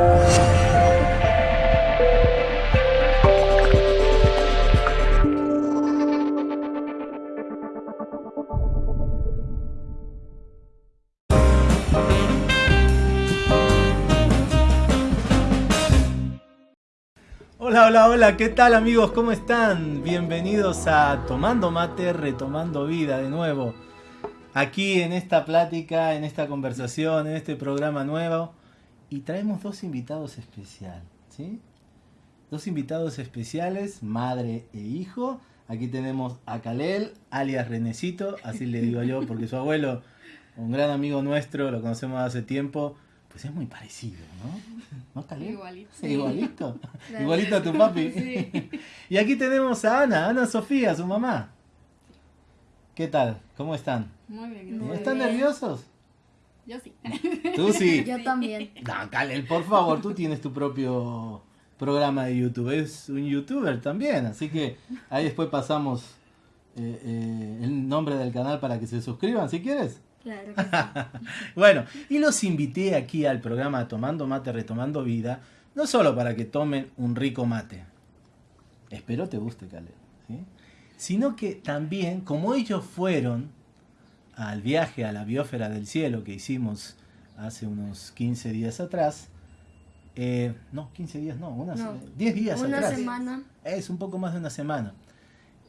Hola, hola, hola, ¿qué tal amigos? ¿Cómo están? Bienvenidos a Tomando Mate, Retomando Vida de nuevo. Aquí en esta plática, en esta conversación, en este programa nuevo. Y traemos dos invitados especiales, ¿sí? Dos invitados especiales, madre e hijo. Aquí tenemos a Kalel, alias Renecito, así le digo yo, porque su abuelo, un gran amigo nuestro, lo conocemos hace tiempo, pues es muy parecido, ¿no? ¿No, Kalel? Igualito. Sí, igualito. Igualito a tu papi. Sí. Y aquí tenemos a Ana, Ana Sofía, su mamá. ¿Qué tal? ¿Cómo están? Muy bien. Muy ¿Están bien. nerviosos? Yo sí. Tú sí. Yo también. No, Kalel, por favor, tú tienes tu propio programa de YouTube. Es un youtuber también, así que ahí después pasamos eh, eh, el nombre del canal para que se suscriban, si quieres. Claro que sí. Bueno, y los invité aquí al programa Tomando Mate, Retomando Vida, no solo para que tomen un rico mate, espero te guste, Caleb, ¿sí? sino que también, como ellos fueron al viaje a la biosfera del cielo que hicimos hace unos 15 días atrás, eh, no, 15 días no, unas, No. 10 días Una atrás. semana. Es un poco más de una semana.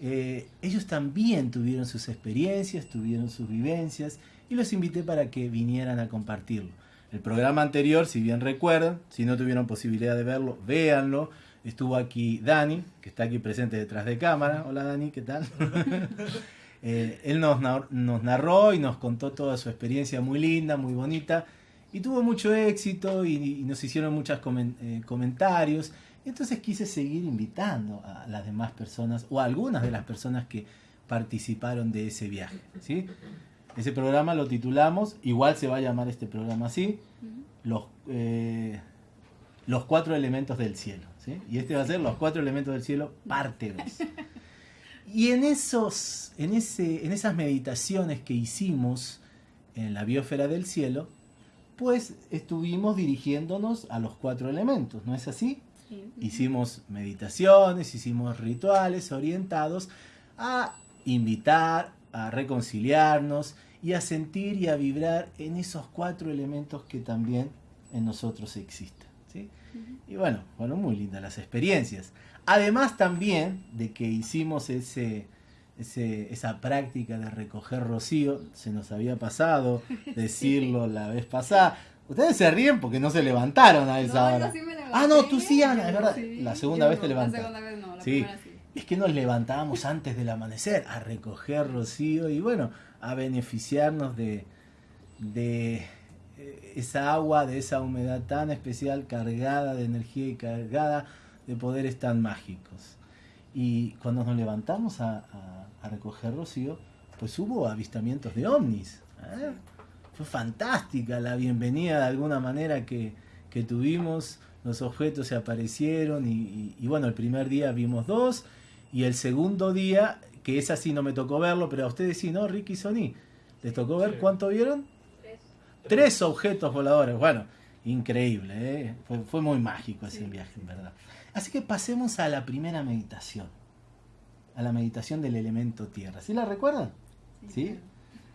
Eh, ellos también tuvieron sus experiencias, tuvieron sus vivencias y los invité para que vinieran a compartirlo. El programa anterior, si bien recuerdan, si no tuvieron posibilidad de verlo, véanlo. Estuvo aquí Dani, que está aquí presente detrás de cámara. Hola Dani, ¿qué tal? Eh, él nos, nar- nos narró y nos contó toda su experiencia muy linda, muy bonita. Y tuvo mucho éxito y, y nos hicieron muchos comentarios. Entonces quise seguir invitando a las demás personas o a algunas de las personas que participaron de ese viaje. ¿sí? Ese programa lo titulamos, igual se va a llamar este programa así, los, eh, los cuatro elementos del cielo. ¿sí? Y este va a ser los cuatro elementos del cielo, parte 2. Y en, esos, en, ese, en esas meditaciones que hicimos en la biosfera del cielo, pues estuvimos dirigiéndonos a los cuatro elementos, ¿no es así? Sí. Hicimos meditaciones, hicimos rituales orientados a invitar, a reconciliarnos y a sentir y a vibrar en esos cuatro elementos que también en nosotros existen. ¿sí? Y bueno, fueron muy lindas las experiencias. Además también de que hicimos ese, ese- esa práctica de recoger rocío, se nos había pasado decirlo la vez pasada. Ustedes se ríen porque no se levantaron a esa No, hora. yo sí me levanté. Ah, no, tú sí, Ana, es verdad. sí. La segunda vez te no, levantaste. La segunda vez no, la Sí. primera sí. Es que nos levantábamos antes del amanecer a recoger rocío y bueno, a beneficiarnos de, de eh, esa agua, de esa humedad tan especial, cargada de energía y cargada de poderes tan mágicos. Y cuando nos levantamos a, a- a recoger rocío, pues hubo avistamientos de ovnis. ¿eh? Fue fantástica la bienvenida de alguna manera que, que tuvimos. Los objetos se aparecieron y, y- y bueno, el primer día vimos dos y el segundo día, que es así no me tocó verlo, pero a ustedes sí, ¿no? Ricky y Sony, ¿les tocó ver cuánto vieron? Tres objetos voladores. Bueno, increíble, ¿eh? fue, fue muy mágico ese Sí. viaje, en verdad. Así que pasemos a la primera meditación, a la meditación del elemento tierra. ¿Sí la recuerdan? ¿Sí?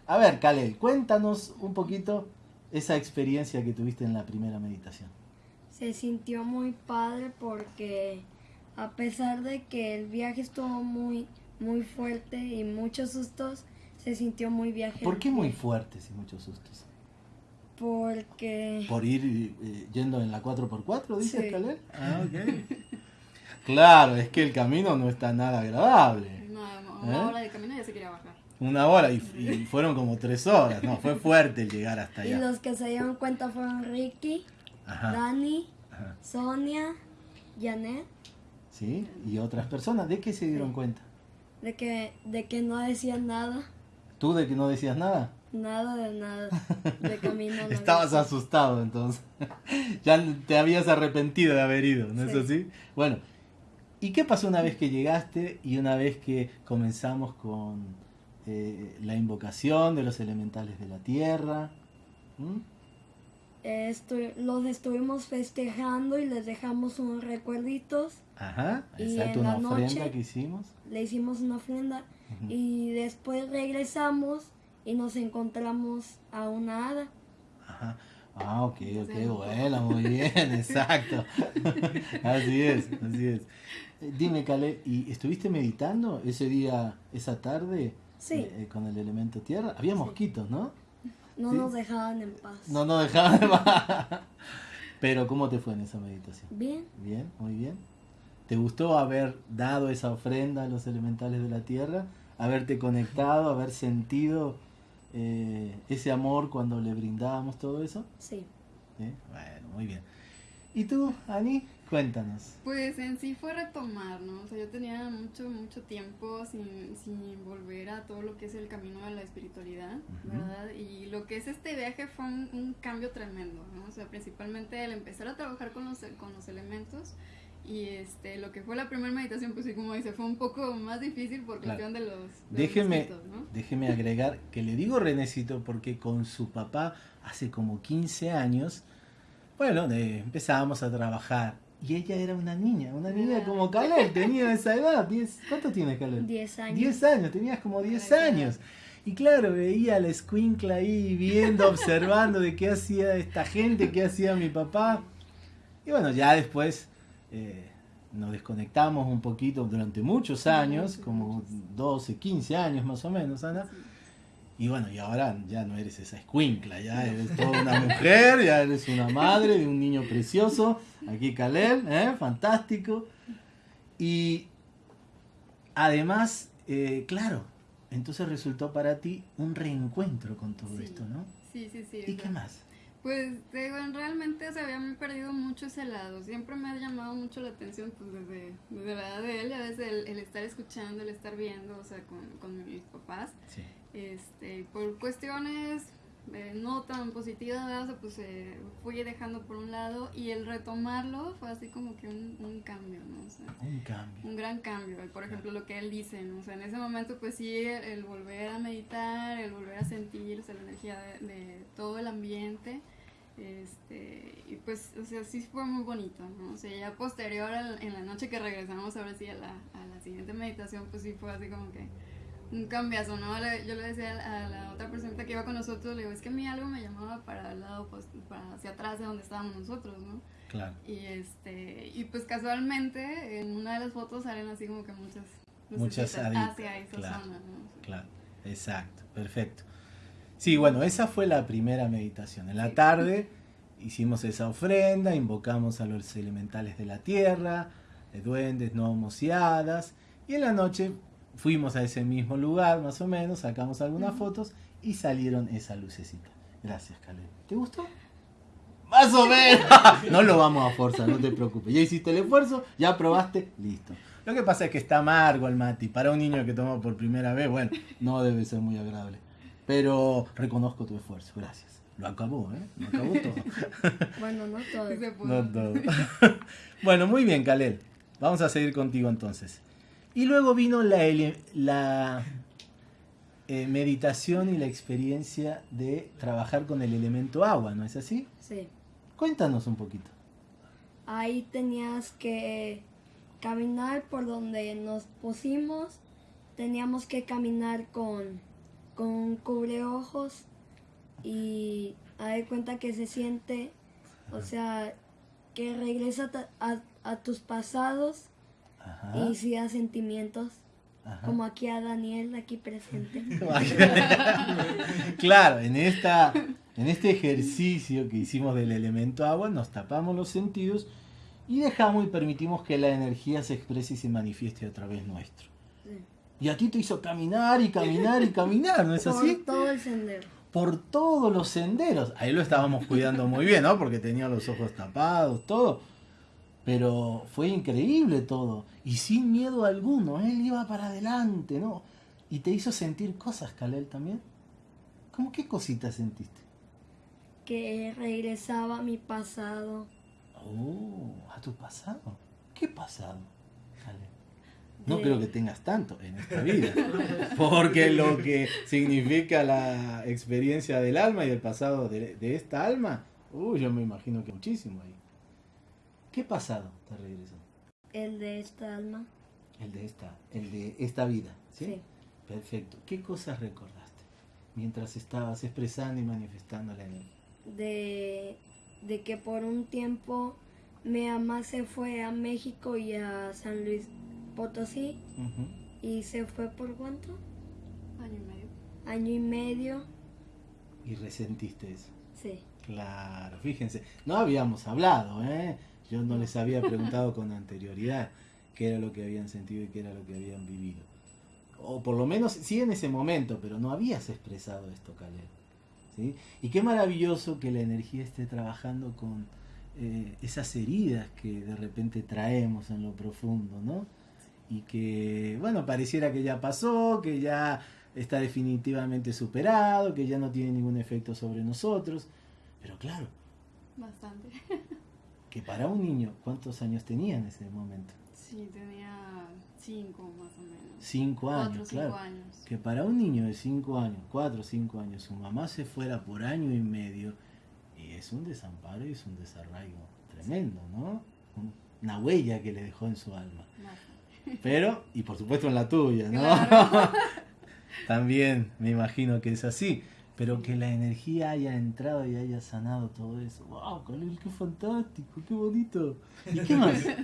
A ver, Kalel, cuéntanos un poquito esa experiencia que tuviste en la primera meditación. Se sintió muy padre porque a pesar de que el viaje estuvo muy, muy fuerte y muchos sustos, se sintió muy viaje. ¿Por qué muy fuertes y muchos sustos? Porque ¿Por ir eh, yendo en la 4x4, dices, Sí. Ah, ok. claro, es que el camino no está nada agradable. Una, una ¿Eh? hora de camino ya se quería bajar. Una hora y, y fueron como tres horas, no, fue fuerte el llegar hasta y allá. los que se dieron cuenta fueron Ricky, Ajá, Dani, ajá. Sonia, Janet, ¿Sí? Y otras personas, ¿de qué se dieron cuenta? de que, de que no decían nada, ¿Tú de que no decías nada? Nada de nada, de camino. no Estabas asustado entonces. ya te habías arrepentido de haber ido, ¿no es Sí. así? Bueno, ¿y qué pasó una vez que llegaste y una vez que comenzamos con eh, la invocación de los elementales de la tierra? ¿Mm? eh, los estuvimos festejando y les dejamos unos recuerditos. Ajá, Y exacto, en una la ofrenda noche- que hicimos. Le hicimos una ofrenda Ujú. y después regresamos y nos encontramos a una hada. Ajá. Ah, ok, ok, bueno, muy bien, exacto. así es, así es. Eh, Dime, Caleb, ¿y estuviste meditando ese día, esa tarde, Sí. eh, eh, con el elemento tierra? Había mosquitos, ¿no? No Sí. nos dejaban en paz. No nos dejaban de paz. Pero, ¿cómo te fue en esa meditación? Bien, Bien, muy bien. ¿Te gustó haber dado esa ofrenda a los elementales de la tierra? Haberte conectado, haber sentido eh, ese amor cuando le brindábamos todo eso? sí. ¿Sí? Bueno, muy bien. ¿Y tú, Ani? Cuéntanos. Pues en sí fue retomar, ¿no? O sea, yo tenía mucho, mucho tiempo sin, sin volver a todo lo que es el camino de la espiritualidad. ¿verdad? Y lo que es este viaje fue un, un cambio tremendo, ¿no? O sea, principalmente el empezar a trabajar con los, con los elementos y este, lo que fue la primera meditación, pues sí, como dice, fue un poco más difícil por Claro. cuestión de los, de los Déjeme, mosquitos, ¿no? déjeme agregar que le digo Renecito porque con su papá hace como 15 años, bueno, de- empezábamos a trabajar y ella era una niña, una niña Ah. como Caleb, tenía esa edad. 10, ¿Cuánto tienes, Caleb? 10 años. 10 años, tenías como 10 Claro. años. Y claro, veía a la escuincla ahí viendo, observando de qué hacía esta gente, qué hacía mi papá. Y bueno, ya después eh, nos desconectamos un poquito durante muchos años, como muchos. 12, 15 años más o menos, Ana. Y bueno, y ahora ya no eres esa escuincla, ya eres toda una mujer, ya eres una madre de un niño precioso. Aquí Caleb, ¿eh? fantástico. Y además, eh, claro, entonces resultó para ti un reencuentro con todo Sí. esto, ¿no? Sí, sí, sí. ¿Y qué más? Pues digo, en- realmente se había perdido mucho ese lado. Siempre me ha llamado mucho la atención, pues desde, desde la edad de él, a veces el, el estar escuchando, el estar viendo, o sea, con, con mis papás. Sí. Este, por cuestiones eh, no tan positivas, ¿verdad? o sea, pues eh, fui dejando por un lado y el retomarlo fue así como que un, un cambio, ¿no? O sea, Un cambio. un gran cambio. Por ejemplo, lo que él dice, ¿no? O sea, en ese momento, pues sí, el, el volver a meditar, el volver a sentir o sea, la energía de, de todo el ambiente. Este, y pues, o sea, sí fue muy bonito, ¿no? O sea, ya posterior al- en la noche que regresamos ahora sí a la, a la siguiente meditación, pues sí fue así como que un cambiazo, ¿no? Yo le decía a la otra persona que iba con nosotros, le digo, es que a mí algo me llamaba para el lado, pues, para hacia atrás de donde estábamos nosotros, ¿no? Claro. Y este, y pues casualmente en una de las fotos salen así como que muchas Muchas hacia esa claro, zona, ¿no? Claro, exacto, perfecto. Sí, bueno, esa fue la primera meditación. En la tarde hicimos esa ofrenda, invocamos a los elementales de la tierra, de duendes, gnomos y hadas, y en la noche fuimos a ese mismo lugar, más o menos, sacamos algunas Ujú. fotos y salieron esa lucecita. Gracias, Caleb. ¿Te gustó? Más o menos. No lo vamos a forzar, no te preocupes. Ya hiciste el esfuerzo, ya probaste, listo. Lo que pasa es que está amargo el mati. Para un niño que toma por primera vez, bueno, no debe ser muy agradable. Pero reconozco tu esfuerzo, gracias. Lo acabó, ¿eh? Lo acabó todo. Bueno, no todo. Sí. No todo. bueno, muy bien, Kalel. Vamos a seguir contigo entonces. Y luego vino la, la eh, meditación y la experiencia de trabajar con el elemento agua, ¿no es así? Sí. Cuéntanos un poquito. Ahí tenías que caminar por donde nos pusimos. Teníamos que caminar con, con cubreojos y a dar cuenta que se siente, o sea, que regresa a, a tus pasados Ajá. y si da sentimientos, ajá. como aquí a Daniel, aquí presente. claro, en, esta, en este ejercicio que hicimos del elemento agua, nos tapamos los sentidos y dejamos y permitimos que la energía se exprese y se manifieste a través nuestro. Y a ti te hizo caminar y caminar y caminar, ¿no es Por así? todo el sendero. Por todos los senderos. Ahí lo estábamos cuidando muy bien, ¿no? Porque tenía los ojos tapados, todo. Pero fue increíble todo. Y sin miedo alguno. Él iba para adelante, ¿no? Y te hizo sentir cosas, Kalel, también. ¿Cómo qué cositas sentiste? Que regresaba a mi pasado. Oh, a tu pasado. ¿Qué pasado? No creo que tengas tanto en esta vida. Porque lo que significa la experiencia del alma y el pasado de, de esta alma Uy, yo me imagino que muchísimo ahí. ¿Qué pasado te regresó? El de esta alma. El de esta, el de esta vida, ¿sí? Sí. Perfecto. ¿Qué cosas recordaste mientras estabas expresando y manifestando la energía? De, de que por un tiempo mi mamá se fue a México y a San Luis Potosí. Ujú. ¿Y se fue por cuánto? Año y medio. Año y medio. Y resentiste eso. Sí. Claro, fíjense, no habíamos hablado, ¿eh? Yo no les había preguntado con anterioridad qué era lo que habían sentido y qué era lo que habían vivido. O por lo menos sí en ese momento, pero no habías expresado esto, Caleb. ¿sí? Y qué maravilloso que la energía esté trabajando con eh, esas heridas que de repente traemos en lo profundo, ¿no? Y que, bueno, pareciera que ya pasó, que ya está definitivamente superado, que ya no tiene ningún efecto sobre nosotros. Pero claro, Bastante. que para un niño, ¿cuántos años tenía en ese momento? Sí, tenía cinco más o menos. Cinco Cuatro, años, cinco claro. años. Que para un niño de cinco años, cuatro o cinco años, su mamá se fuera por año y medio, y es un desamparo y es un desarraigo tremendo, ¿no? Un- Una huella que le dejó en su alma. Bastante. Pero, y por supuesto en la tuya, ¿no? Claro. También me imagino que es así. Pero que la energía haya entrado y haya sanado todo eso. ¡Wow, Khalil, qué fantástico! ¡Qué bonito! ¿Y qué más?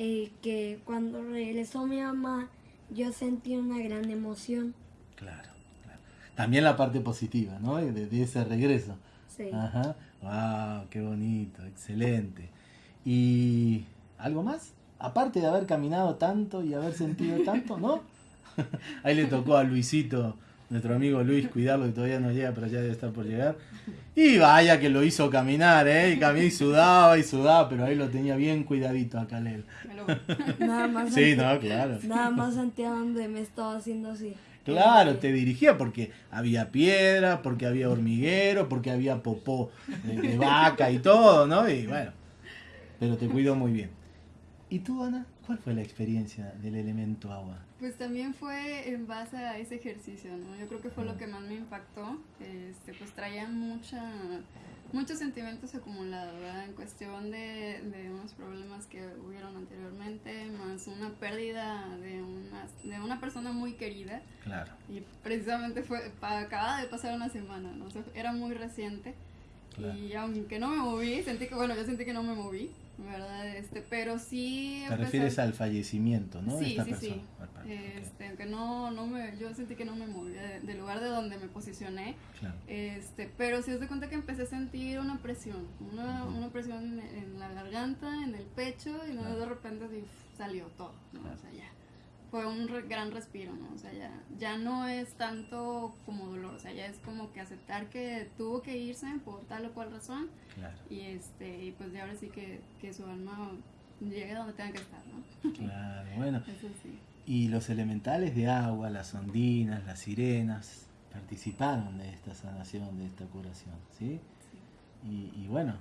Eh, que cuando regresó mi mamá, yo sentí una gran emoción. Claro, claro. También la parte positiva, ¿no? De, de ese regreso. Sí. Ajá. ¡Wow, qué bonito! Excelente. ¿Y algo más? Aparte de haber caminado tanto y haber sentido tanto, ¿no? Ahí le tocó a Luisito, nuestro amigo Luis, cuidarlo que todavía no llega, pero ya debe estar por llegar. Y vaya que lo hizo caminar, ¿eh? Y caminó y sudaba y sudaba, pero ahí lo tenía bien cuidadito a lo- Nada más Sí, no, claro. nada más sentía donde me estaba haciendo así. Claro, te dirigía porque había piedra, porque había hormiguero, porque había popó de, de vaca y todo, ¿no? Y bueno, pero te cuidó muy bien. ¿Y tú, Ana? ¿Cuál fue la experiencia del elemento agua? Pues también fue en base a ese ejercicio, ¿no? Yo creo que fue lo que más me impactó. Este, pues traía mucha, muchos sentimientos acumulados, ¿verdad? En cuestión de, de unos problemas que hubieron anteriormente, más una pérdida de una, de una persona muy querida. Claro, Y precisamente fue, acaba de pasar una semana, ¿no? O sea, era muy reciente. claro. Y aunque no me moví, sentí que, bueno, yo sentí que no me moví, ¿verdad? Este, pero sí... Te refieres al fallecimiento, ¿no? Sí, esta sí, persona. sí. Este, aunque no, no me, yo sentí que no me movía de- del lugar de donde me posicioné, claro. este, pero sí es de cuenta que empecé a sentir una presión, una, una presión en, en la garganta, en el pecho, y Claro. de repente así, salió todo, ¿no? Claro. O sea, ya. Fue un re- gran respiro, ¿no? O sea, ya, ya no es tanto como dolor, o sea, ya es como que aceptar que tuvo que irse por tal o cual razón, Claro, y este, y pues ya ahora sí que, que su alma llegue donde tenga que estar, ¿no? claro. Bueno, Eso sí. y los elementales de agua, las ondinas, las sirenas, participaron de esta sanación, de esta curación, ¿sí? Y, y bueno,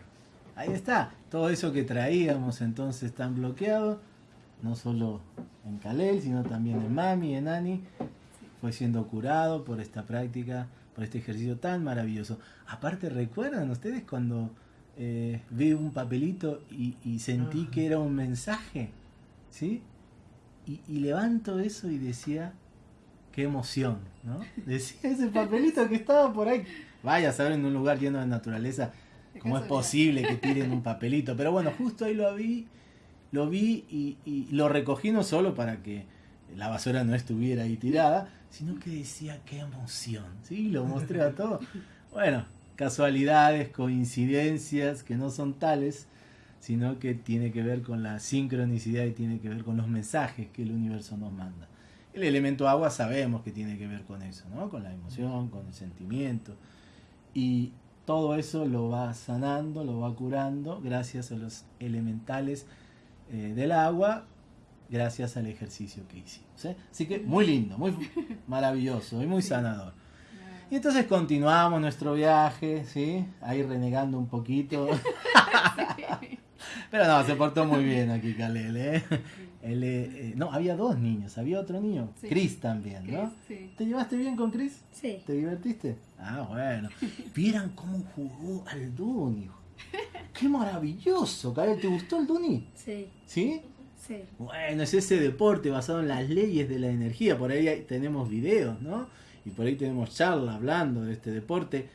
ahí está, todo eso que traíamos entonces tan bloqueado, no solo en Kalel, sino también en Mami, en Ani, fue siendo curado por esta práctica, por este ejercicio tan maravilloso. Aparte, ¿recuerdan ustedes cuando eh, vi un papelito y, y sentí Ah. que era un mensaje? ¿Sí? Y, y levanto eso y decía, qué emoción, ¿no? Decía ese papelito que estaba por ahí. Vaya a saber en un lugar lleno de naturaleza cómo es posible que tiren un papelito. Pero bueno, justo ahí lo vi, lo vi y, y lo recogí no solo para que la basura no estuviera ahí tirada, sino que decía qué emoción, ¿sí? Lo mostré a todo. Bueno, casualidades, coincidencias que no son tales, sino que tiene que ver con la sincronicidad y tiene que ver con los mensajes que el universo nos manda. El elemento agua sabemos que tiene que ver con eso, ¿no? Con la emoción, con el sentimiento. Y todo eso lo va sanando, lo va curando gracias a los elementales eh, del agua, gracias al ejercicio que hicimos. ¿eh? Así que muy lindo, muy maravilloso y muy sanador. Y entonces continuamos nuestro viaje, ¿sí? Ahí renegando un poquito. Pero no, se portó muy bien aquí Kalel, ¿eh? Él, no, había dos niños, había otro niño, Sí. Chris también, ¿no? Chris, sí. ¿Te llevaste bien con Chris? Sí, ¿Te divertiste? Ah, bueno. Vieran cómo jugó al Duni. Qué maravilloso, Karel. ¿Te gustó el Duni? Sí, ¿Sí? sí. Bueno, es ese deporte basado en las leyes de la energía. Por ahí hay- tenemos videos, ¿no? Y por ahí tenemos charlas hablando de este deporte.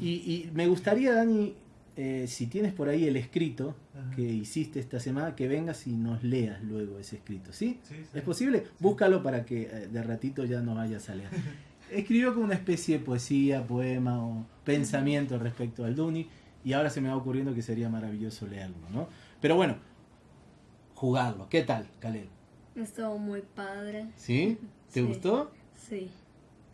Y, y me gustaría, Dani, eh, si tienes por ahí el escrito Ajá. que hiciste esta semana, que vengas y nos leas luego ese escrito, ¿sí? Sí, sí. ¿Es posible? Búscalo para que eh, de ratito ya no vayas a leer. Escribió como una especie de poesía, poema o pensamiento respecto al Duni y ahora se me va ocurriendo que sería maravilloso leerlo, ¿no? Pero bueno, jugarlo. ¿Qué tal, Caleb? Estuvo muy padre. ¿Sí? ¿Te Sí. gustó? Sí,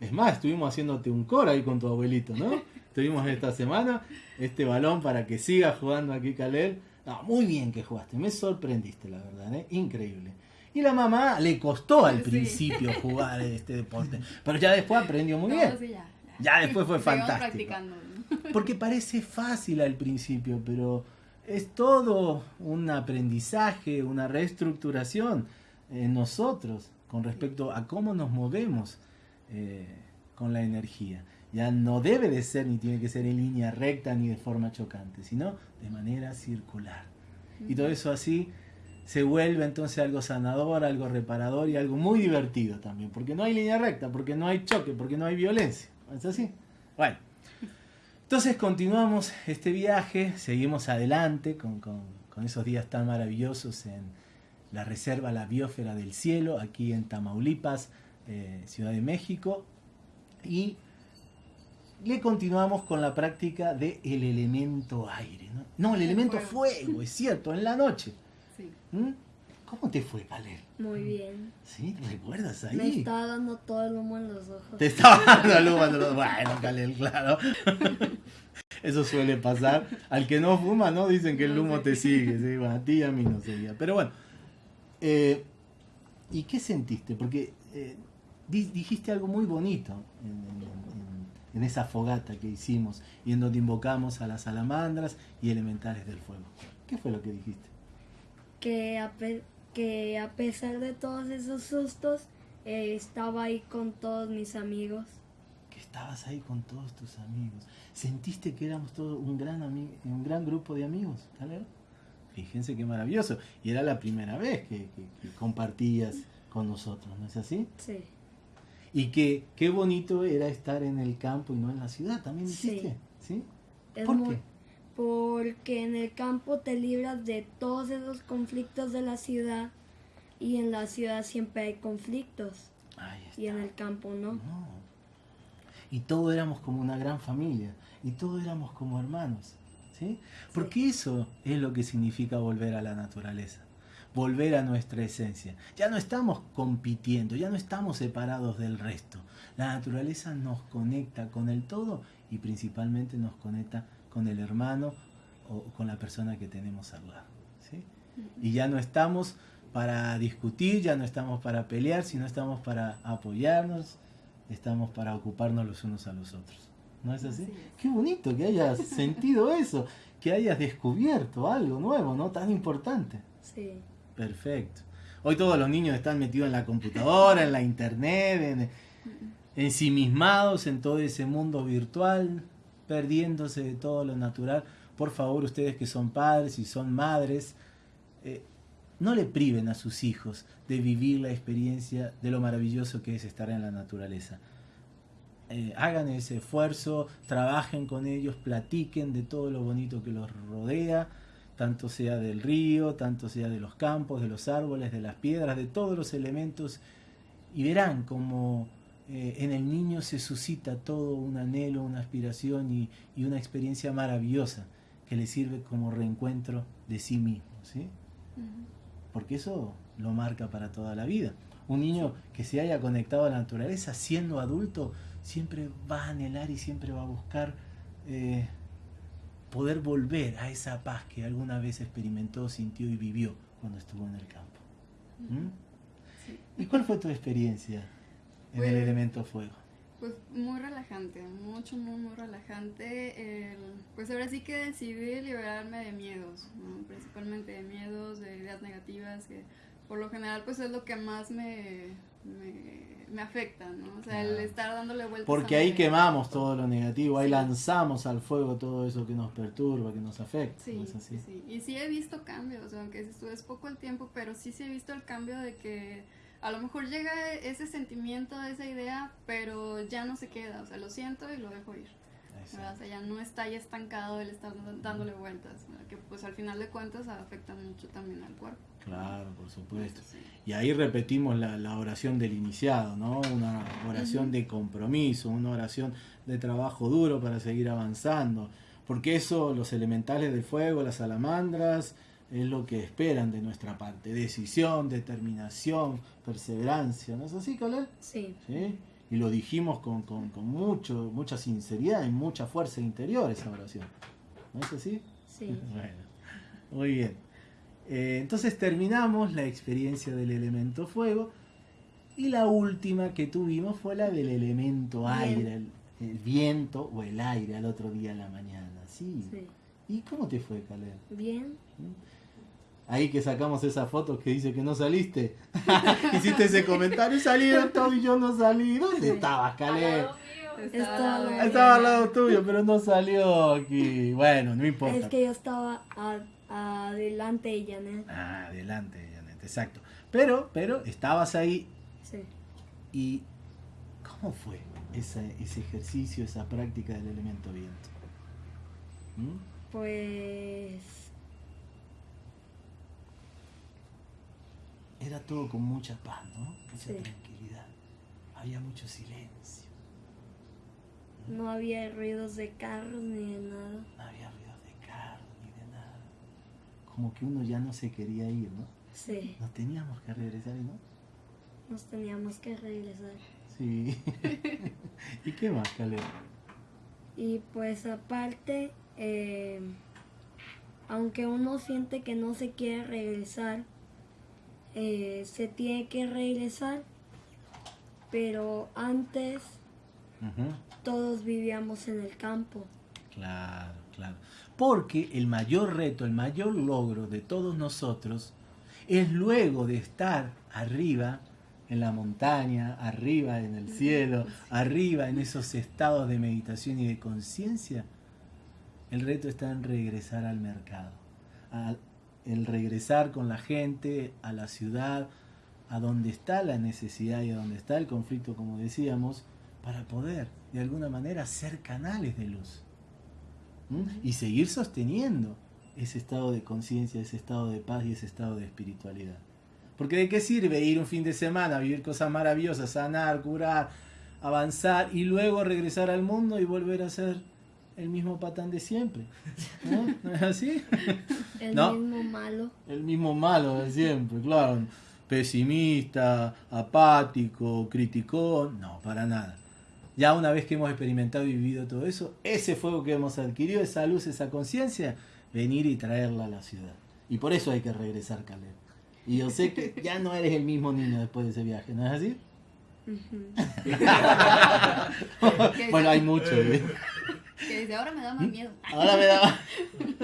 Es más, estuvimos haciéndote un coro ahí con tu abuelito, ¿no? Tuvimos esta semana este balón para que sigas jugando aquí, Caleb. No, muy bien que jugaste, me sorprendiste, la verdad, ¿eh? Increíble. Y la mamá le costó al Sí. principio jugar este deporte, pero ya después aprendió muy No, bien. sí, ya, Ya después fue fantástico. practicando. Porque parece fácil al principio, pero es todo un aprendizaje, una reestructuración en nosotros con respecto a cómo nos movemos eh, con la energía. Ya no debe de ser ni tiene que ser en línea recta ni de forma chocante, sino de manera circular. Y todo eso así se vuelve entonces algo sanador, algo reparador y algo muy divertido también, porque no hay línea recta, porque no hay choque, porque no hay violencia. ¿No ¿Es así? Bueno. Entonces continuamos este viaje, seguimos adelante con, con- con esos días tan maravillosos en la Reserva La Biosfera del Cielo, aquí en Tamaulipas, eh, Ciudad de México, y le continuamos con la práctica del elemento aire. ¿no? No, el El elemento fuego. fuego, es cierto, en la noche. Sí. ¿Mm? ¿Cómo te fue, Caleb? muy bien. ¿Sí? ¿Recuerdas ahí? Me estaba dando todo el humo en los ojos. Te estaba dando luz cuando lo- Bueno, Calel, claro. Eso suele pasar. Al que no fuma, ¿no? Dicen que el humo te sigue. ¿sí? Bueno, a ti y a mí no seguía. Pero bueno. eh, ¿Y qué sentiste? Porque eh, di- dijiste algo muy bonito en, en- en- en esa fogata que hicimos y en donde invocamos a las salamandras y elementales del fuego. ¿Qué fue lo que dijiste? Que a, pe- que a pesar de todos esos sustos, eh, estaba ahí con todos mis amigos. que estabas ahí con todos tus amigos. ¿Sentiste que éramos todos un gran, un gran grupo de amigos, Caleb? Fíjense qué maravilloso. Y era la primera vez que, que- que compartías con nosotros, ¿no es así? Sí, Y que qué bonito era estar en el campo y no en la ciudad, ¿también Sí. dijiste? ¿Sí? es ¿Por muy- qué? Porque en el campo te libras de todos esos conflictos de la ciudad y en la ciudad siempre hay conflictos y en el campo no. No. Y todos éramos como una gran familia. Y todos éramos como hermanos. ¿sí? Porque eso es lo que significa volver a la naturaleza. Volver a nuestra esencia. Ya no estamos compitiendo, ya no estamos separados del resto. La naturaleza nos conecta con el todo y principalmente nos conecta con el hermano o con la persona que tenemos al lado. ¿sí? Y ya no estamos para discutir, ya no estamos para pelear, sino estamos para apoyarnos, estamos para ocuparnos los unos a los otros. ¿No es así? Así es. Qué bonito que hayas sentido eso, que hayas descubierto algo nuevo, ¿no? Tan importante. Sí, Perfecto. Hoy todos los niños están metidos en la computadora, en la internet, en, ensimismados en todo ese mundo virtual, perdiéndose de todo lo natural. Por favor, ustedes que son padres y son madres, eh, no le priven a sus hijos de vivir la experiencia de lo maravilloso que es estar en la naturaleza. Eh, hagan ese esfuerzo, trabajen con ellos, platiquen de todo lo bonito que los rodea, tanto sea del río, tanto sea de los campos, de los árboles, de las piedras, de todos los elementos, y verán el niño se suscita todo un anhelo, una aspiración y, y una experiencia maravillosa que le sirve como reencuentro de sí mismo, ¿sí? Porque eso lo marca para toda la vida. Un niño que se haya conectado a la naturaleza siendo adulto siempre va a anhelar y siempre va a buscar eh, poder volver a esa paz que alguna vez experimentó, sintió y vivió cuando estuvo en el campo. ¿Mm? Sí. ¿Y cuál fue tu experiencia en el elemento fuego? Pues muy relajante, mucho, muy, muy relajante. El- pues ahora sí que decidí liberarme de miedos, ¿no? principalmente de miedos, de ideas negativas, que por lo general pues es lo que más me, me, me afecta, ¿no? O sea, el estar dándole vueltas. Porque ahí quemamos todo lo negativo, ahí Sí. lanzamos al fuego todo eso que nos perturba, que nos afecta. Sí, ¿no es así? sí. Y sí he visto cambios, aunque es poco el tiempo, pero sí sí he visto el cambio de que a lo mejor llega ese sentimiento, esa idea, pero ya no se queda, o sea, lo siento y lo dejo ir. O sea, ya no está ahí estancado el estar dándole vueltas, ¿verdad? que pues al final de cuentas afecta mucho también al cuerpo. Claro, por supuesto. Sí. Y ahí repetimos la, la oración del iniciado, ¿no? Una oración Ujú. de compromiso, una oración de trabajo duro para seguir avanzando. Porque eso, los elementales del fuego, las salamandras, es lo que esperan de nuestra parte. Decisión, determinación, perseverancia. ¿No es así, Caleb? Sí, ¿Sí? Y lo dijimos con, con, con mucho, mucha sinceridad y mucha fuerza interior esa oración. ¿No es así? sí. Bueno, muy bien. Eh, entonces terminamos la experiencia del elemento fuego y la última que tuvimos fue la del elemento aire, el, el viento o el aire al otro día en la mañana. Sí. Sí. ¿Y cómo te fue, Caleb? Bien. Ahí que sacamos esa foto que dice que no saliste. Hiciste ese comentario, salieron todos y yo no salí. ¿Dónde estabas, Caleb? Estaba- al lado Ay, Estaba al lado tuyo, pero no salió aquí. Bueno, no importa. Es que yo estaba a- adelante de Janet. Ah, adelante, Janet, exacto. Pero, pero estabas ahí Sí. y ¿cómo fue ese, ese ejercicio, esa práctica del elemento viento? ¿Mm? Pues Era todo con mucha paz, ¿no? Mucha Sí. tranquilidad. Había mucho silencio. no había ruidos de carros ni de nada. No había ruidos de carro ni de nada. Como que uno ya no se quería ir, ¿no? Sí, Nos teníamos que regresar, ¿no? nos teníamos que regresar. Sí. ¿Y qué más, Caleb? Y pues aparte, eh, aunque uno siente que no se quiere regresar, eh, se tiene que regresar, pero antes todos vivíamos en el campo. Claro, claro. Porque el mayor reto, el mayor logro de todos nosotros es luego de estar arriba en la montaña, arriba en el cielo, arriba en esos estados de meditación y de conciencia, el reto está en regresar al mercado, a- el regresar con la gente a la ciudad, a donde está la necesidad y a donde está el conflicto, como decíamos, para poder de alguna manera ser canales de luz. ¿Mm? y seguir sosteniendo ese estado de conciencia, ese estado de paz y ese estado de espiritualidad. Porque de qué sirve ir un fin de semana, vivir cosas maravillosas, sanar, curar, avanzar y luego regresar al mundo y volver a ser el mismo patán de siempre. ¿No? ¿No es así? El No. mismo malo. El mismo malo de siempre, claro. Pesimista, apático, criticón, no, para nada. Ya una vez que hemos experimentado y vivido todo eso, ese fuego que hemos adquirido, esa luz, esa conciencia, venir y traerla a la ciudad. Y por eso hay que regresar, Caleb. Y yo sé que ya no eres el mismo niño después de ese viaje, ¿no es así? Ujú. bueno, hay mucho. ¿eh? Que desde ahora me da más miedo. Ahora me da...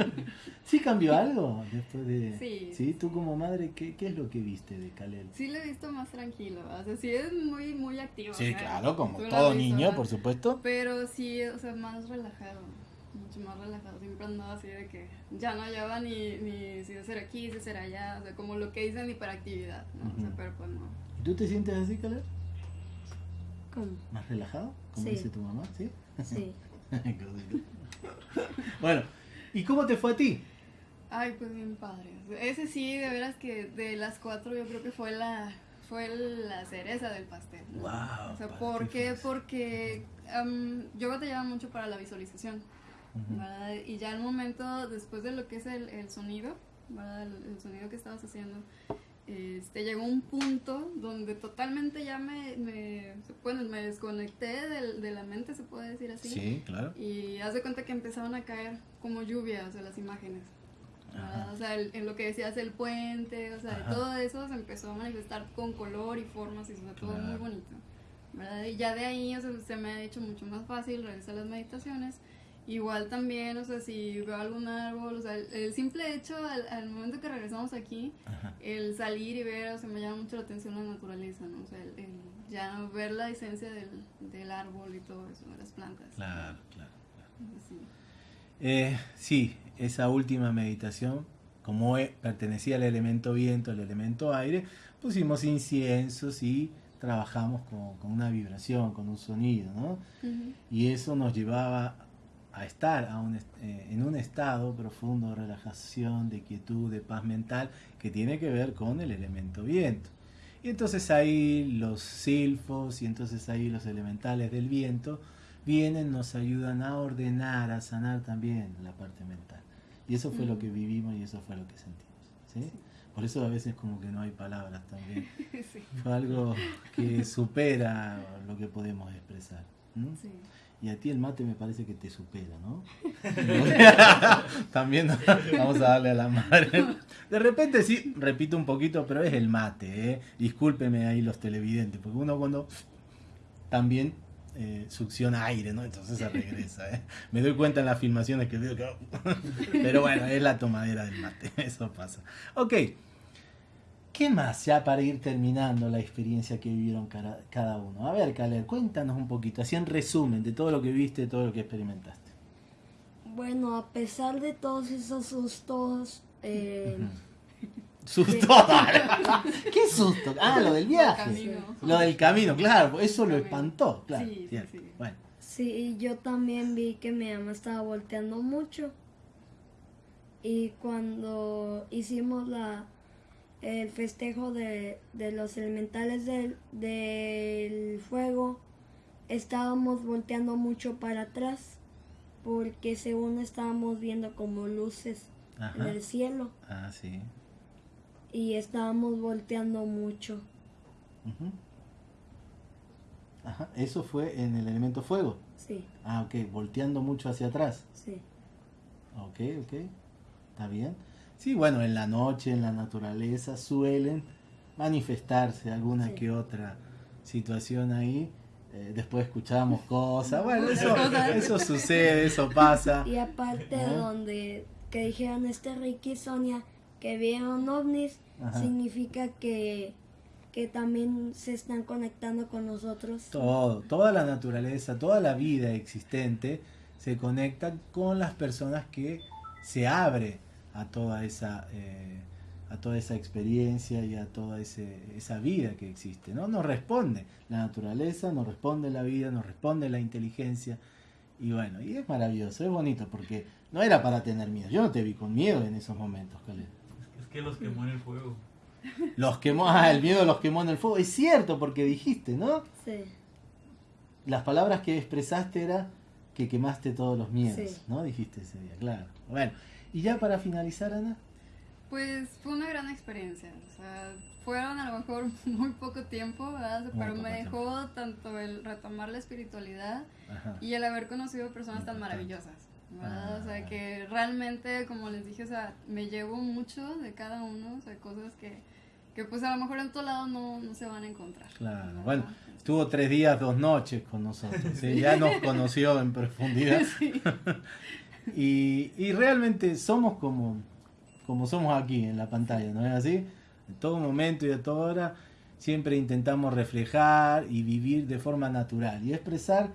¿Sí cambió algo después de...? Sí. Tú como madre, ¿qué, qué es lo que viste de Caleb? Sí lo he visto más tranquilo, o sea, sí es muy, muy activo. Sí, ¿no? claro, como Tú todo visto, niño, ¿verdad? por supuesto. Pero sí, o sea, más relajado, mucho más relajado. Siempre andaba así de que ya no hallaba ni, ni si hacer aquí, si hacer allá, o sea, como lo que dicen hiperactividad, ¿no? O sea, pero pues no. ¿Y tú te sientes así, Caleb? ¿Cómo? ¿Más relajado? Como Sí. dice tu mamá, ¿sí? Sí. Bueno, ¿y cómo te fue a ti? Ay, pues bien padre. Ese sí, de veras que de las cuatro yo creo que fue la fue la cereza del pastel. ¿no? Guau, o sea, ¿por qué. Porque am, yo batallaba mucho para la visualización. Y ya el momento, después de lo que es el, el sonido, ¿verdad? El, el sonido que estabas haciendo, este, llegó un punto donde totalmente ya me, me, bueno, me desconecté del- de la mente, se puede decir así. Sí, claro. Y haz de cuenta que empezaban a caer como lluvia, o sea, las imágenes. Ajá. O sea, el- en lo que decías el puente, o sea, Ajá. todo eso se empezó a manifestar con color y formas y o sea, todo muy Claro. bonito. ¿verdad? Y ya de ahí o sea, se me ha hecho mucho más fácil realizar las meditaciones Igual también, o sea, si veo algún árbol, o sea, el, simple hecho al, momento que regresamos aquí, el salir y ver, o sea, me llama mucho la atención la naturaleza, ¿no? O sea, el, ya ver la esencia del, del, árbol y todo eso, de las plantas. Claro, claro. Sí. Eh, sí, esa última meditación, como pertenecía al elemento viento, al elemento aire, pusimos inciensos y trabajamos con, con una vibración, con un sonido, ¿no? Y eso nos llevaba a estar a un, eh, en un estado profundo de relajación, de quietud, de paz mental, que tiene que ver con el elemento viento. Y entonces ahí los silfos y entonces ahí los elementales del viento vienen, nos ayudan a ordenar, a sanar también la parte mental. Y eso fue lo que vivimos y eso fue lo que sentimos. ¿sí? Por eso a veces como que no hay palabras también. Fue algo que supera lo que podemos expresar. Y a ti el mate me parece que te supera, ¿no? También vamos a darle a la madre. De repente sí, repito un poquito, pero es el mate, ¿eh? Discúlpeme ahí los televidentes, porque uno cuando también eh, succiona aire, ¿no? Entonces se regresa, ¿eh? Me doy cuenta en las filmaciones que veo que... pero bueno, es la tomadera del mate, eso pasa. Ok. ¿Qué más ya para ir terminando la experiencia que vivieron cada, uno? A ver, Caler, cuéntanos un poquito, así en resumen de todo lo que viste, de todo lo que experimentaste. Bueno, a pesar de todos esos sustos... Eh, ¿Susto? ¿Qué susto? Ah, lo del viaje. Lo del camino, claro, eso lo espantó, claro. Sí, sí. Bueno. sí, yo también vi que mi mamá estaba volteando mucho. Y cuando hicimos la el festejo de, los elementales del, del, fuego, estábamos volteando mucho para atrás porque según estábamos viendo como luces en el cielo. Ah, sí. Y estábamos volteando mucho. Ajá, eso fue en el elemento fuego. Sí. Ah, ok, volteando mucho hacia atrás. Sí. Ok, ok, está bien. Sí, bueno, en la noche, en la naturaleza, suelen manifestarse alguna que otra situación ahí. Eh, después escuchamos cosas, bueno, eso, eso sucede, eso pasa. Y aparte donde que dijeron este Ricky y Sonia que vieron ovnis, significa que, que también se están conectando con nosotros. Todo, toda la naturaleza, toda la vida existente se conecta con las personas que se abre a toda esa, eh, a toda esa experiencia y a toda esa vida que existe. ¿no? Nos responde la naturaleza, nos responde la vida, nos responde la inteligencia. Y bueno, y es maravilloso, es bonito, porque no era para tener miedo. Yo no te vi con miedo en esos momentos, Caleb. Es que los quemó en el fuego. Los quemó, ah, el miedo los quemó en el fuego. Es cierto, porque dijiste, ¿no? Sí. Las palabras que expresaste era que quemaste todos los miedos, ¿no? Dijiste ese día, claro. Bueno, y ya para finalizar, Ana. Pues fue una gran experiencia. O sea, fueron a lo mejor muy poco tiempo, ¿verdad? pero me dejó tanto el retomar la espiritualidad y el haber conocido personas tan maravillosas. ¿verdad? o sea, ah. que realmente, como les dije, o sea, me llevo mucho de cada uno, o sea, cosas que, que pues a lo mejor en otro lado no, no se van a encontrar. Claro, bueno, estuvo tres días, dos noches con nosotros, ¿sí? ya nos conoció en profundidad. Y, y realmente somos como, como somos aquí en la pantalla, ¿no es así? En todo momento y a toda hora siempre intentamos reflejar y vivir de forma natural y expresar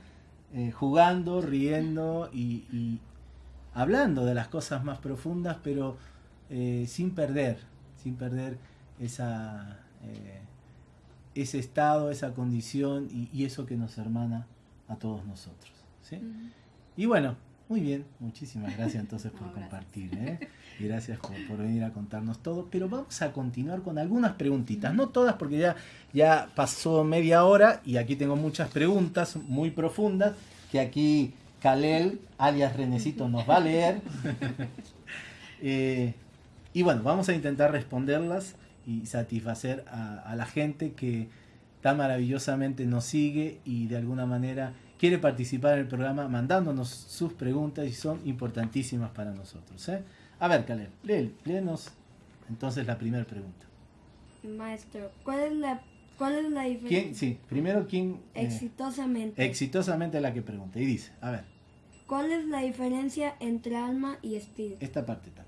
eh, jugando, riendo y, hablando de las cosas más profundas, pero eh, sin perder, sin perder esa, eh, ese estado, esa condición y, eso que nos hermana a todos nosotros. ¿sí? Y bueno, muy bien, muchísimas gracias entonces por compartir. ¿eh? Y gracias por, venir a contarnos todo. Pero vamos a continuar con algunas preguntitas. No todas porque ya, ya pasó media hora y aquí tengo muchas preguntas muy profundas que aquí Kalel, alias Renecito, nos va a leer. Eh, y bueno, vamos a intentar responderlas y satisfacer a, a la gente que tan maravillosamente nos sigue y de alguna manera quiere participar en el programa mandándonos sus preguntas y son importantísimas para nosotros. ¿eh? A ver, Caleb, léenos entonces la primera pregunta. Maestro, ¿cuál es la, cuál es la diferencia? Sí, primero quién... Eh, exitosamente. exitosamente la que pregunta. Y dice, a ver. ¿Cuál es la diferencia entre alma y espíritu? Esta parte también.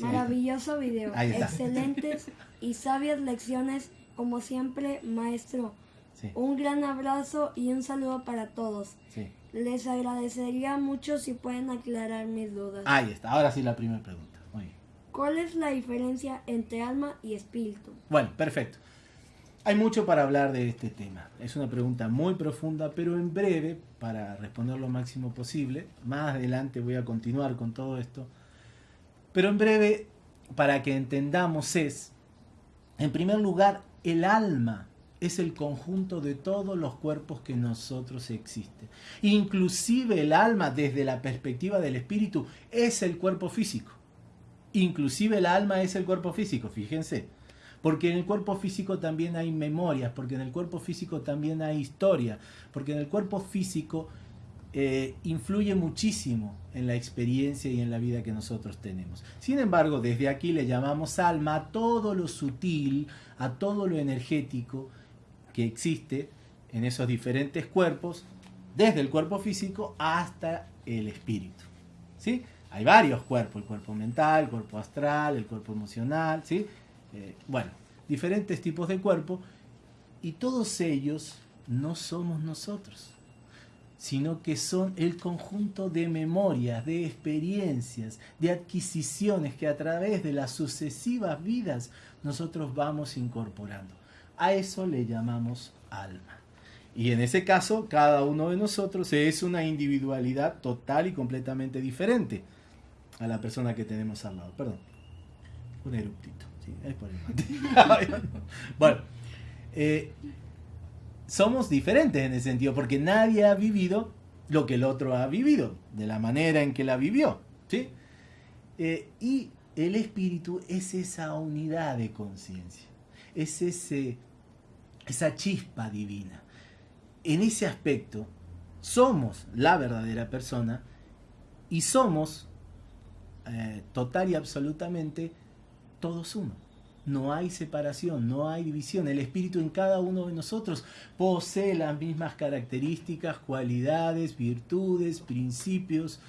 Maravilloso video. Excelentes y sabias lecciones, como siempre, maestro. Sí, Un gran abrazo y un saludo para todos. sí. Les agradecería mucho si pueden aclarar mis dudas. Ahí está. Ahora sí la primera pregunta. Muy bien. ¿Cuál es la diferencia entre alma y espíritu? Bueno, perfecto. Hay mucho para hablar de este tema. Es una pregunta muy profunda, pero en breve, para responder lo máximo posible. Más adelante voy a continuar con todo esto. Pero en breve, para que entendamos es, en primer lugar, el alma es el conjunto de todos los cuerpos que nosotros existen. Inclusive el alma, desde la perspectiva del espíritu, es el cuerpo físico. Inclusive el alma es el cuerpo físico, fíjense. Porque en el cuerpo físico también hay memorias, porque en el cuerpo físico también hay historia, porque en el cuerpo físico eh, influye muchísimo en la experiencia y en la vida que nosotros tenemos. Sin embargo, desde aquí le llamamos alma a todo lo sutil, a todo lo energético que existe en esos diferentes cuerpos, desde el cuerpo físico hasta el espíritu. ¿sí? Hay varios cuerpos, el cuerpo mental, el cuerpo astral, el cuerpo emocional, ¿sí? Eh, bueno, diferentes tipos de cuerpo y todos ellos no somos nosotros, sino que son el conjunto de memorias, de experiencias, de adquisiciones que a través de las sucesivas vidas nosotros vamos incorporando. A eso le llamamos alma. Y en ese caso, cada uno de nosotros es una individualidad total y completamente diferente a la persona que tenemos al lado. Perdón. Un eruptito. Bueno, eh, somos diferentes en ese sentido, porque nadie ha vivido lo que el otro ha vivido, de la manera en que la vivió. ¿sí? Eh, y el espíritu es esa unidad de conciencia, es ese, esa chispa divina. En ese aspecto, somos la verdadera persona y somos eh, total y absolutamente todos uno. No hay separación, no hay división. El espíritu en cada uno de nosotros posee las mismas características, cualidades, virtudes, principios.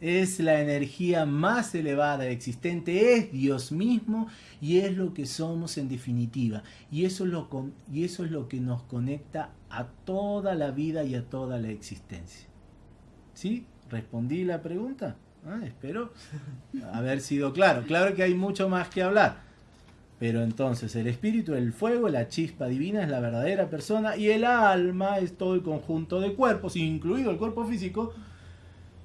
Es la energía más elevada existente, es Dios mismo y es lo que somos en definitiva. Y eso es lo, con- y eso es lo que nos conecta a toda la vida y a toda la existencia. ¿Sí? ¿Respondí la pregunta? Ah, espero haber sido claro. Claro que hay mucho más que hablar. Pero entonces el espíritu, el fuego, la chispa divina es la verdadera persona y el alma es todo el conjunto de cuerpos, incluido el cuerpo físico,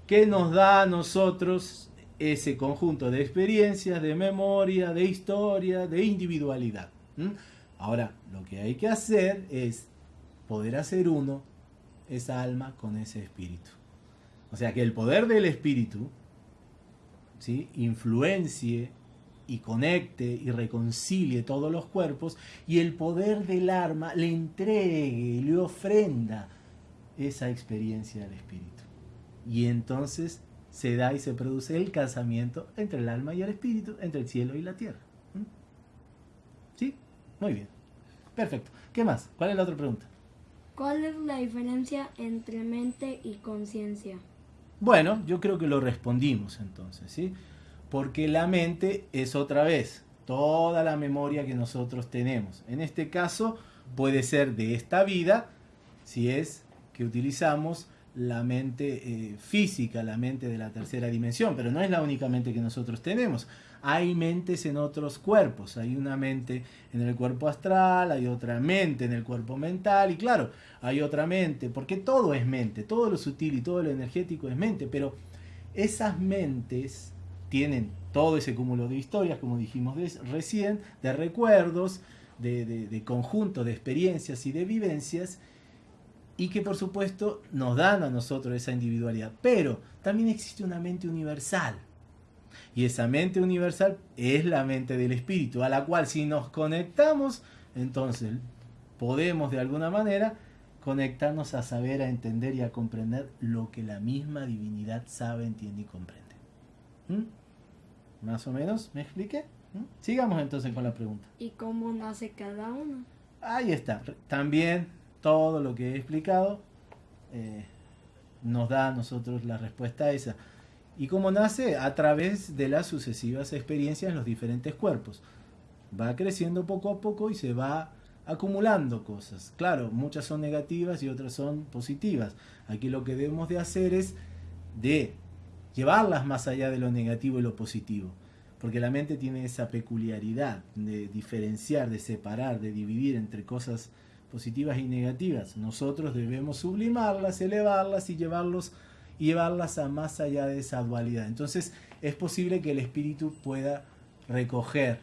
que nos da a nosotros ese conjunto de experiencias, de memoria, de historia, de individualidad. Ahora, lo que hay que hacer es poder hacer uno esa alma con ese espíritu. O sea, que el poder del espíritu ¿sí? influencie y conecte y reconcilie todos los cuerpos y el poder del arma le entregue, le ofrenda esa experiencia al espíritu. Y entonces se da y se produce el casamiento entre el alma y el espíritu, entre el cielo y la tierra. ¿Mm? ¿Sí? Muy bien. Perfecto. ¿Qué más? ¿Cuál es la otra pregunta? ¿Cuál es la diferencia entre mente y conciencia? Bueno, yo creo que lo respondimos entonces, ¿sí? Porque la mente es otra vez toda la memoria que nosotros tenemos. En este caso puede ser de esta vida, si es que utilizamos la mente eh, física, la mente de la tercera dimensión, pero no es la única mente que nosotros tenemos. Hay mentes en otros cuerpos, hay una mente en el cuerpo astral, hay otra mente en el cuerpo mental y claro, hay otra mente, porque todo es mente, todo lo sutil y todo lo energético es mente, pero esas mentes tienen todo ese cúmulo de historias, como dijimos recién, de recuerdos, de, de- de conjunto de experiencias y de vivencias, y que por supuesto nos dan a nosotros esa individualidad. Pero también existe una mente universal. Y esa mente universal es la mente del espíritu, a la cual si nos conectamos, entonces podemos de alguna manera conectarnos a saber, a entender y a comprender lo que la misma divinidad sabe, entiende y comprende. ¿Mm? ¿Más o menos? ¿Me expliqué? ¿Mm? Sigamos entonces con la pregunta. ¿Y cómo nace cada uno? Ahí está. También todo lo que he explicado eh, nos da a nosotros la respuesta a esa. ¿Y cómo nace? A través de las sucesivas experiencias en los diferentes cuerpos. Va creciendo poco a poco y se va acumulando cosas. Claro, muchas son negativas y otras son positivas. Aquí lo que debemos de hacer es de llevarlas más allá de lo negativo y lo positivo. Porque la mente tiene esa peculiaridad de diferenciar, de separar, de dividir entre cosas positivas y negativas. Nosotros debemos sublimarlas, elevarlas y llevarlos, llevarlas a más allá de esa dualidad. Entonces es posible que el espíritu pueda recoger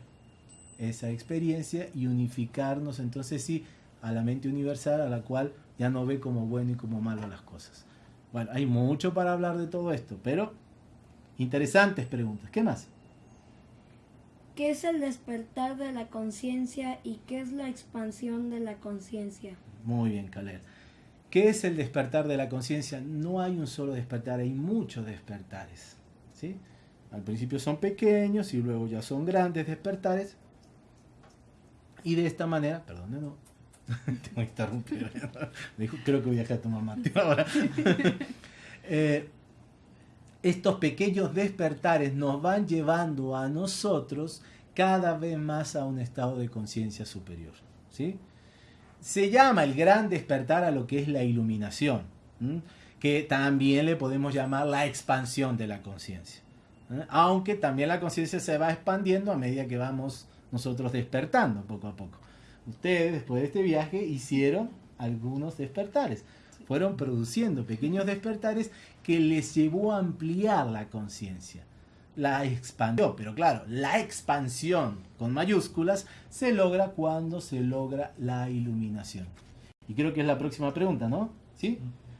esa experiencia y unificarnos entonces sí a la mente universal a la cual ya no ve como bueno y como malo las cosas. Bueno, hay mucho para hablar de todo esto, pero interesantes preguntas. ¿Qué más? ¿Qué es el despertar de la conciencia y qué es la expansión de la conciencia? Muy bien, Caler. ¿Qué es el despertar de la conciencia? No hay un solo despertar, hay muchos despertares. ¿sí? Al principio son pequeños y luego ya son grandes despertares. Y de esta manera, perdón, no, tengo interrumpido. Creo que voy a de tomar mate ahora. eh, estos pequeños despertares nos van llevando a nosotros cada vez más a un estado de conciencia superior. ¿sí? Se llama el gran despertar a lo que es la iluminación, que también le podemos llamar la expansión de la conciencia. Aunque también la conciencia se va expandiendo a medida que vamos nosotros despertando poco a poco. Ustedes después de este viaje hicieron algunos despertares fueron produciendo pequeños despertares que les llevó a ampliar la conciencia. La expandió, pero claro, la expansión con mayúsculas se logra cuando se logra la iluminación. Y creo que es la próxima pregunta, ¿no? ¿Sí?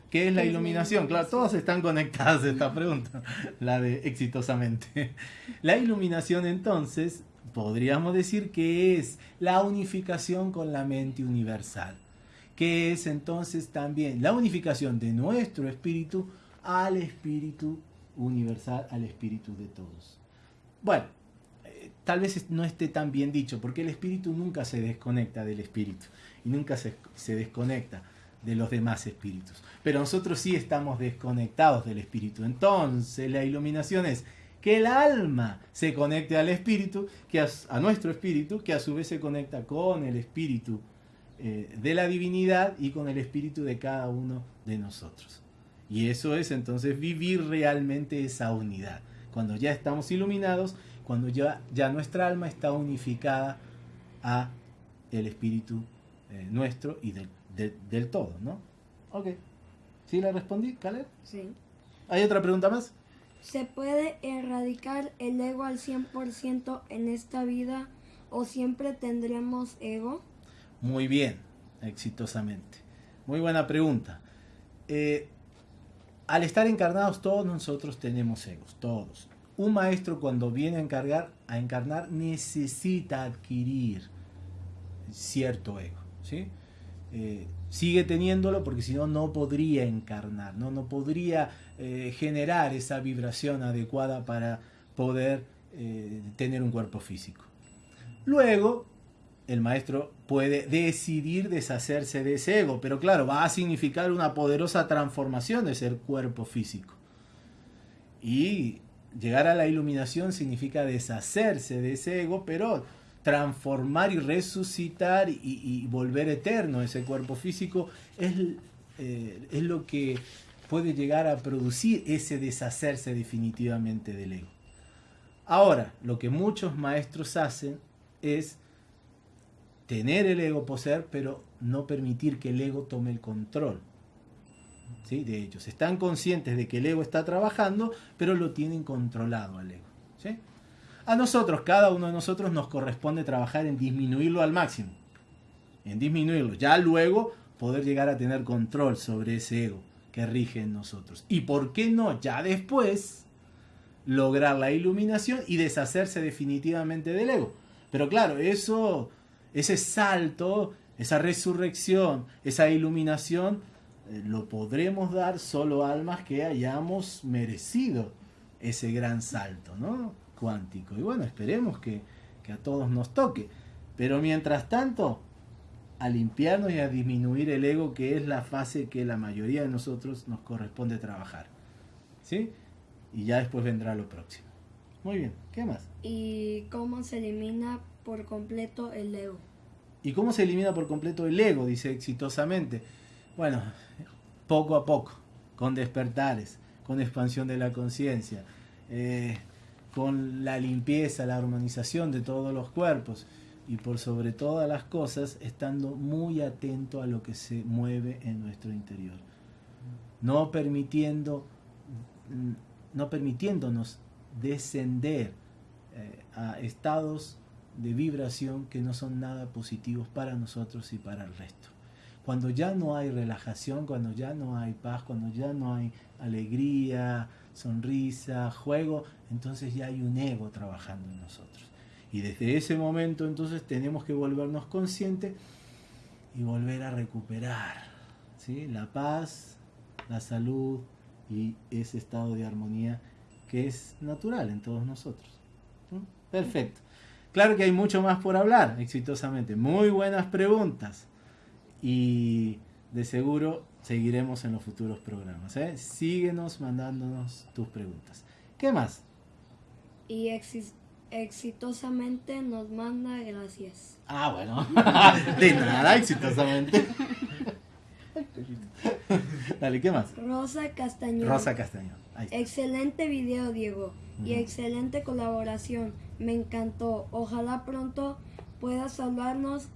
¿Qué es la iluminación? Claro, todas están conectadas a esta pregunta, la de exitosamente. La iluminación entonces podríamos decir que es la unificación con la mente universal que es entonces también la unificación de nuestro espíritu al espíritu universal, al espíritu de todos. Bueno, eh, tal vez no esté tan bien dicho, porque el espíritu nunca se desconecta del espíritu y nunca se, se desconecta de los demás espíritus. Pero nosotros sí estamos desconectados del espíritu. Entonces la iluminación es que el alma se conecte al espíritu, que a, a nuestro espíritu, que a su vez se conecta con el espíritu eh, de la divinidad y con el espíritu de cada uno de nosotros. Y eso es entonces vivir realmente esa unidad. Cuando ya estamos iluminados, cuando ya, ya nuestra alma está unificada a el espíritu eh, nuestro y del, del todo, ¿no? Ok. ¿Sí le respondí, Caleb? Sí. ¿Hay otra pregunta más? ¿Se puede erradicar el ego al 100% en esta vida o siempre tendremos ego? Muy bien, exitosamente. Muy buena pregunta. Eh, al estar encarnados todos nosotros tenemos egos, todos. Un maestro cuando viene a, encargar, a encarnar necesita adquirir cierto ego. ¿sí? Eh, sigue teniéndolo porque si no, no podría encarnar, no, no podría eh, generar esa vibración adecuada para poder tener un cuerpo físico. Luego, el maestro puede decidir deshacerse de ese ego, pero claro, va a significar una poderosa transformación de ser cuerpo físico. Y llegar a la iluminación significa deshacerse de ese ego, pero transformar y resucitar y, volver eterno ese cuerpo físico es, eh, es lo que puede llegar a producir ese deshacerse definitivamente del ego. Ahora, lo que muchos maestros hacen es tener el ego, poseer, pero no permitir que el ego tome el control. ¿Sí? De ellos. Están conscientes de que el ego está trabajando, pero lo tienen controlado al ego. A nosotros, cada uno de nosotros nos corresponde trabajar en disminuirlo al máximo. En disminuirlo. Ya luego poder llegar a tener control sobre ese ego que rige en nosotros. Y por qué no, ya después, lograr la iluminación y deshacerse definitivamente del ego. Pero claro, eso ese salto, esa resurrección, esa iluminación, eh, lo podremos dar solo almas que hayamos merecido ese gran salto, ¿no? Cuántico. Y bueno, esperemos que, que a todos nos toque. Pero mientras tanto, a limpiarnos y a disminuir el ego, que es la fase que la mayoría de nosotros nos corresponde trabajar. ¿Sí? Y ya después vendrá lo próximo. Muy bien, ¿qué más? ¿Y cómo se elimina por completo el ego? ¿Y cómo se elimina por completo el ego? Dice exitosamente. Bueno, poco a poco, con despertares, con expansión de la conciencia, eh, con la limpieza, la armonización de todos los cuerpos y por sobre todas las cosas estando muy atento a lo que se mueve en nuestro interior. No permitiendo no permitiéndonos descender eh, a estados de vibración que no son nada positivos para nosotros y para el resto. Cuando ya no hay relajación, cuando ya no hay paz, cuando ya no hay alegría, sonrisa, juego, entonces ya hay un ego trabajando en nosotros. Y desde ese momento entonces tenemos que volvernos conscientes y volver a recuperar ¿sí? la paz, la salud y ese estado de armonía que es natural en todos nosotros. Perfecto. Claro que hay mucho más por hablar, exitosamente. Muy buenas preguntas. Y de seguro seguiremos en los futuros programas. ¿eh? Síguenos mandándonos tus preguntas. ¿Qué más? Y exitosamente nos manda gracias. Ah, bueno. de nada, exitosamente. Dale, ¿qué más? Rosa Castañón. Rosa Castañón. Excelente video, Diego. Y excelente colaboración. Me encantó. Ojalá pronto puedas hablarnos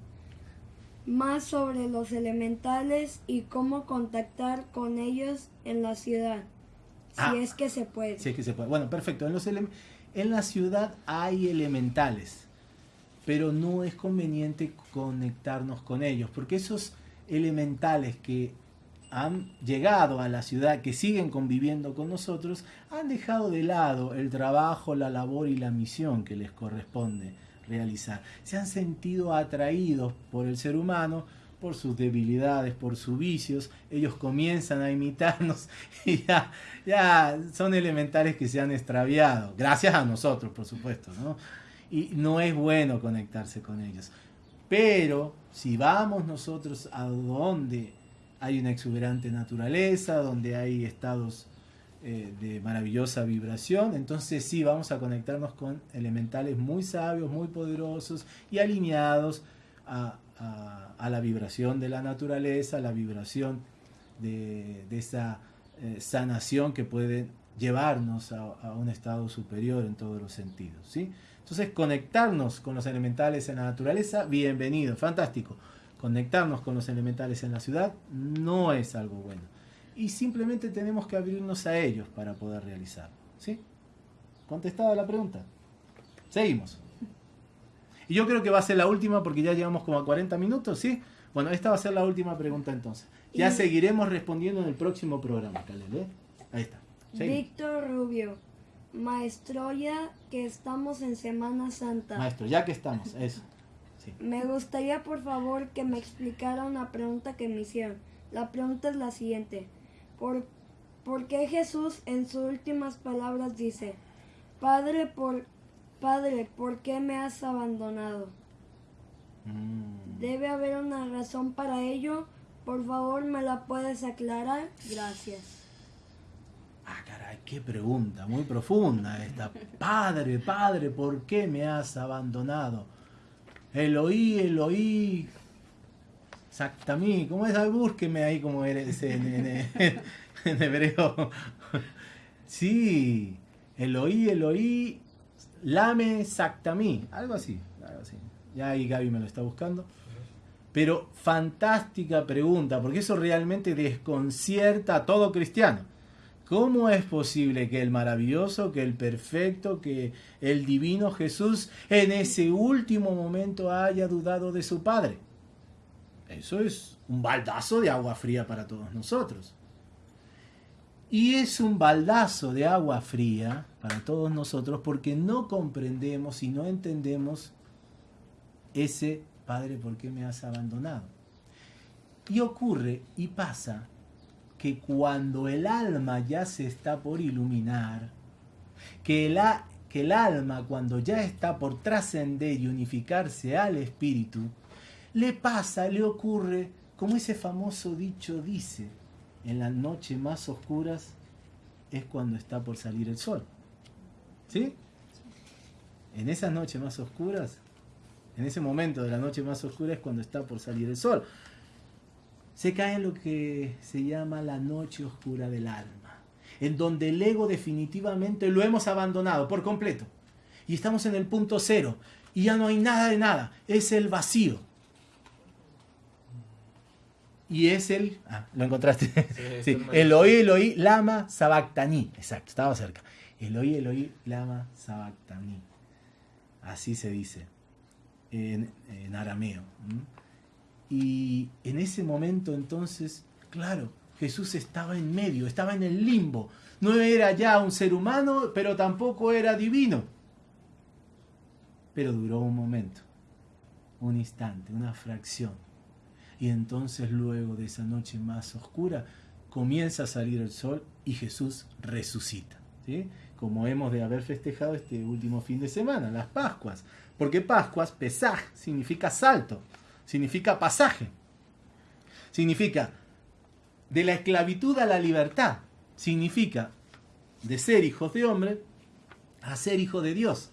más sobre los elementales y cómo contactar con ellos en la ciudad. Si ah. es que se puede. Si es que se puede. Bueno, perfecto. En, los en la ciudad hay elementales, pero no es conveniente conectarnos con ellos, porque esos elementales que han llegado a la ciudad, que siguen conviviendo con nosotros, han dejado de lado el trabajo, la labor y la misión que les corresponde realizar. Se han sentido atraídos por el ser humano, por sus debilidades, por sus vicios. Ellos comienzan a imitarnos y ya, ya son elementales que se han extraviado. Gracias a nosotros, por supuesto. ¿no? Y no es bueno conectarse con ellos. Pero si vamos nosotros a donde hay una exuberante naturaleza, donde hay estados eh, de maravillosa vibración. Entonces sí, vamos a conectarnos con elementales muy sabios, muy poderosos y alineados a, la vibración de la naturaleza, a la vibración de, esa eh, sanación que puede llevarnos a, un estado superior en todos los sentidos. ¿sí? Entonces conectarnos con los elementales en la naturaleza, bienvenido, fantástico conectarnos con los elementales en la ciudad no es algo bueno. Y simplemente tenemos que abrirnos a ellos para poder realizarlo. ¿Sí? ¿Contestada la pregunta? Seguimos. Y yo creo que va a ser la última porque ya llevamos como a 40 minutos, ¿sí? Bueno, esta va a ser la última pregunta entonces. Ya seguiremos respondiendo en el próximo programa, Caleb. ¿eh? Ahí está. Víctor Rubio, maestro ya que estamos en Semana Santa. Maestro, ya que estamos, eso. Me gustaría por favor que me explicara una pregunta que me hicieron. La pregunta es la siguiente. ¿Por, ¿por qué Jesús en sus últimas palabras dice, Padre, por, Padre, ¿por qué me has abandonado? Mm. Debe haber una razón para ello. Por favor, ¿me la puedes aclarar? Gracias. Ah, caray, qué pregunta, muy profunda esta. Padre, Padre, ¿por qué me has abandonado? Eloí, Eloí, Exactamente, ¿cómo es? Búsqueme ahí como eres en, en, hebreo. Sí, Eloí, Eloí, Lame Exactamí, algo así, algo así. Ya ahí Gaby me lo está buscando. Pero fantástica pregunta, porque eso realmente desconcierta a todo cristiano. ¿Cómo es posible que el maravilloso, que el perfecto, que el divino Jesús en ese último momento haya dudado de su Padre? Eso es un baldazo de agua fría para todos nosotros. Y es un baldazo de agua fría para todos nosotros porque no comprendemos y no entendemos ese Padre, ¿por qué me has abandonado? Y ocurre y pasa que cuando el alma ya se está por iluminar, que el, que el alma cuando ya está por trascender y unificarse al espíritu, le pasa, le ocurre, como ese famoso dicho dice, en las noches más oscuras es cuando está por salir el sol. ¿Sí? En esas noches más oscuras, en ese momento de la noche más oscura es cuando está por salir el sol. Se cae en lo que se llama la noche oscura del alma, en donde el ego definitivamente lo hemos abandonado por completo. Y estamos en el punto cero, y ya no hay nada de nada, es el vacío. Y es el... Ah, lo encontraste. Sí, Eloí, Eloí, Lama, Sabactaní. Exacto, estaba cerca. Eloí, Eloí, Lama, Sabactaní. Así se dice en, en arameo. Y en ese momento entonces, claro, Jesús estaba en medio, estaba en el limbo. No era ya un ser humano, pero tampoco era divino. Pero duró un momento, un instante, una fracción. Y entonces luego de esa noche más oscura comienza a salir el sol y Jesús resucita. ¿sí? Como hemos de haber festejado este último fin de semana, las Pascuas. Porque Pascuas, Pesaj, significa salto, significa pasaje. Significa de la esclavitud a la libertad. Significa de ser hijos de hombre a ser hijos de Dios.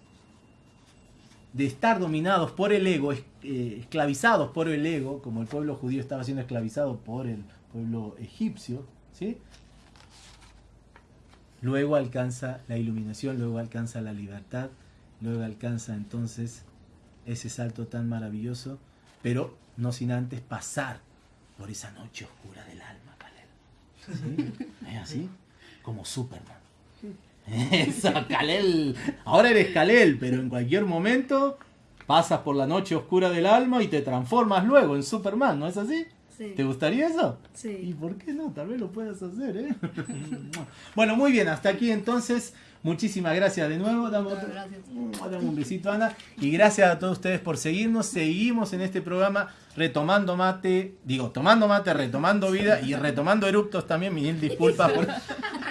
De estar dominados por el ego, eh, esclavizados por el ego, como el pueblo judío estaba siendo esclavizado por el pueblo egipcio, ¿sí? Luego alcanza la iluminación, luego alcanza la libertad, luego alcanza entonces ese salto tan maravilloso, pero no sin antes pasar por esa noche oscura del alma. ¿Es así? Como Superman. Eso, Kalel. Ahora eres Kalel, pero en cualquier momento pasas por la noche oscura del alma y te transformas luego en Superman, ¿no es así? Sí. ¿Te gustaría eso? ¿Y Sí. por qué no? Tal vez lo puedas hacer, ¿eh? bueno, muy bien, hasta aquí entonces. Muchísimas gracias de nuevo. Dame, otro- Gracias. dame un besito, Ana. Y gracias a todos ustedes por seguirnos. Seguimos en este programa retomando mate, digo, tomando mate, retomando vida y retomando eruptos también. Mil disculpas por...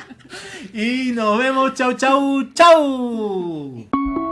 Y nos vemos. Chau, chau, chau.